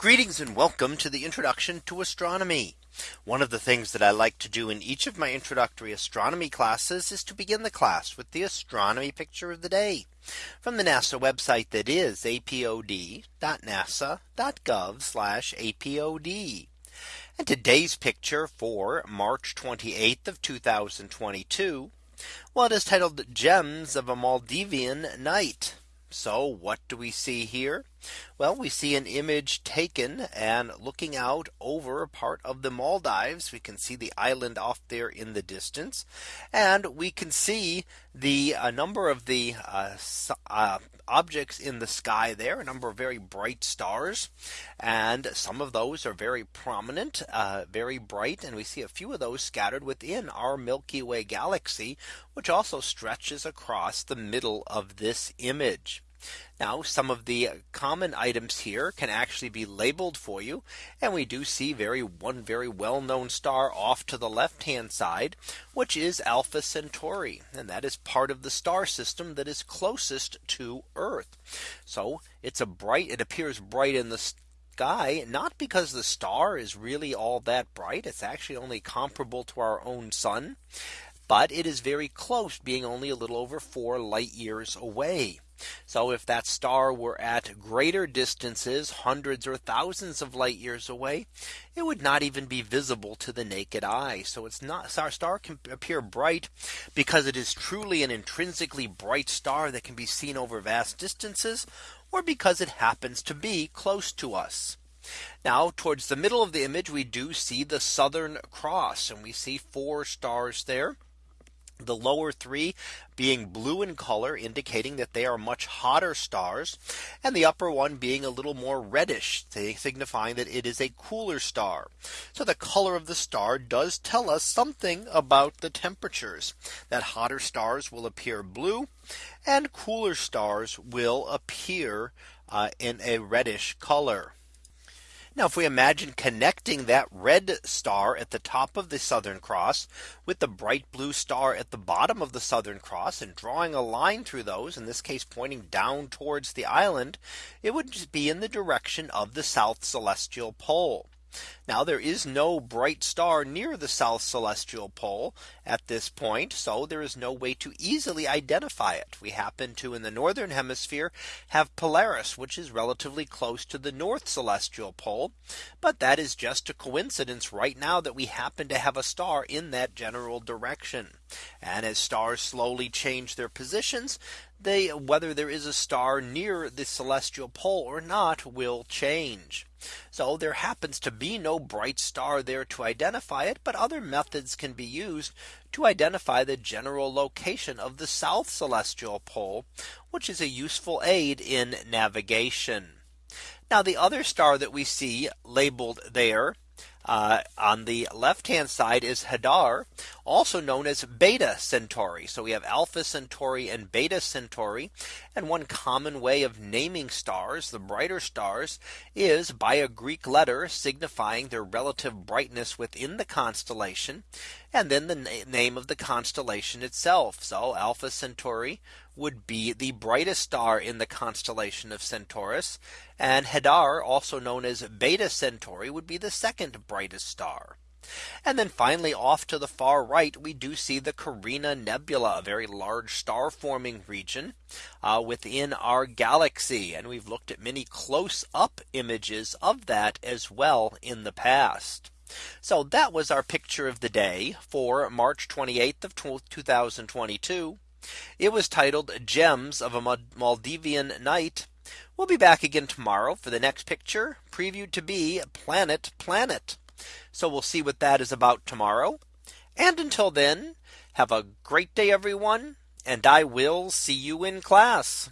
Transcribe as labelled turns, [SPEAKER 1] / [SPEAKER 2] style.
[SPEAKER 1] Greetings and welcome to the introduction to astronomy. One of the things that I like to do in each of my introductory astronomy classes is to begin the class with the astronomy picture of the day from the NASA website that is apod.nasa.gov apod. And today's picture for March 28th of 2022. Well, it is titled Gems of a Maldivian Night. So what do we see here? Well, we see an image taken and looking out over a part of the Maldives. We can see the island off there in the distance and we can see the a number of the uh, uh, objects in the sky there a number of very bright stars and some of those are very prominent uh, very bright and we see a few of those scattered within our Milky Way galaxy which also stretches across the middle of this image. Now some of the common items here can actually be labeled for you. And we do see very one very well known star off to the left hand side, which is Alpha Centauri. And that is part of the star system that is closest to Earth. So it's a bright it appears bright in the sky, not because the star is really all that bright. It's actually only comparable to our own sun but it is very close being only a little over four light years away. So if that star were at greater distances, hundreds or thousands of light years away, it would not even be visible to the naked eye. So it's not our star can appear bright because it is truly an intrinsically bright star that can be seen over vast distances or because it happens to be close to us. Now towards the middle of the image, we do see the Southern Cross and we see four stars there. The lower three being blue in color indicating that they are much hotter stars and the upper one being a little more reddish signifying that it is a cooler star. So the color of the star does tell us something about the temperatures that hotter stars will appear blue and cooler stars will appear uh, in a reddish color. Now, if we imagine connecting that red star at the top of the Southern Cross with the bright blue star at the bottom of the Southern Cross and drawing a line through those, in this case, pointing down towards the island, it would be in the direction of the South Celestial Pole. Now there is no bright star near the south celestial pole at this point. So there is no way to easily identify it. We happen to in the northern hemisphere have Polaris, which is relatively close to the north celestial pole. But that is just a coincidence right now that we happen to have a star in that general direction. And as stars slowly change their positions, they whether there is a star near the celestial pole or not will change. So there happens to be no bright star there to identify it. But other methods can be used to identify the general location of the south celestial pole, which is a useful aid in navigation. Now the other star that we see labeled there uh, on the left hand side is Hadar also known as Beta Centauri. So we have Alpha Centauri and Beta Centauri. And one common way of naming stars, the brighter stars, is by a Greek letter signifying their relative brightness within the constellation, and then the na name of the constellation itself. So Alpha Centauri would be the brightest star in the constellation of Centaurus. And Hadar, also known as Beta Centauri, would be the second brightest star. And then finally off to the far right, we do see the Carina Nebula, a very large star forming region uh, within our galaxy. And we've looked at many close up images of that as well in the past. So that was our picture of the day for March 28th of 2022. It was titled Gems of a Maldivian Night. We'll be back again tomorrow for the next picture previewed to be Planet Planet. So we'll see what that is about tomorrow. And until then, have a great day, everyone. And I will see you in class.